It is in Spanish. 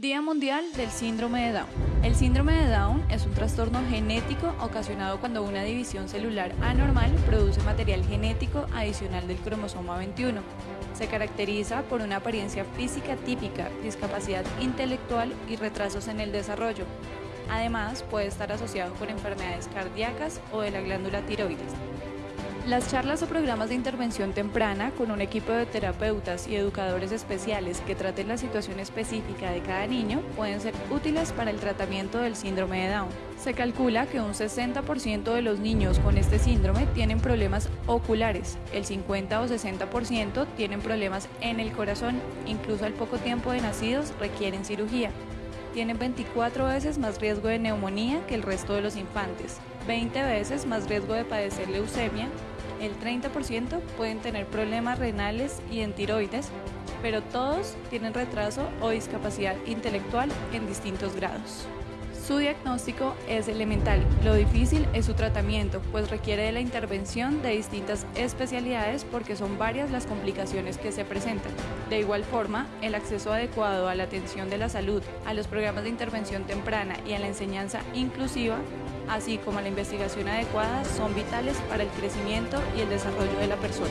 Día Mundial del Síndrome de Down. El síndrome de Down es un trastorno genético ocasionado cuando una división celular anormal produce material genético adicional del cromosoma 21. Se caracteriza por una apariencia física típica, discapacidad intelectual y retrasos en el desarrollo. Además, puede estar asociado con enfermedades cardíacas o de la glándula tiroides. Las charlas o programas de intervención temprana con un equipo de terapeutas y educadores especiales que traten la situación específica de cada niño pueden ser útiles para el tratamiento del síndrome de Down. Se calcula que un 60% de los niños con este síndrome tienen problemas oculares, el 50 o 60% tienen problemas en el corazón, incluso al poco tiempo de nacidos requieren cirugía. Tienen 24 veces más riesgo de neumonía que el resto de los infantes, 20 veces más riesgo de padecer leucemia, el 30% pueden tener problemas renales y en tiroides, pero todos tienen retraso o discapacidad intelectual en distintos grados. Su diagnóstico es elemental, lo difícil es su tratamiento, pues requiere de la intervención de distintas especialidades porque son varias las complicaciones que se presentan. De igual forma, el acceso adecuado a la atención de la salud, a los programas de intervención temprana y a la enseñanza inclusiva, así como a la investigación adecuada, son vitales para el crecimiento y el desarrollo de la persona.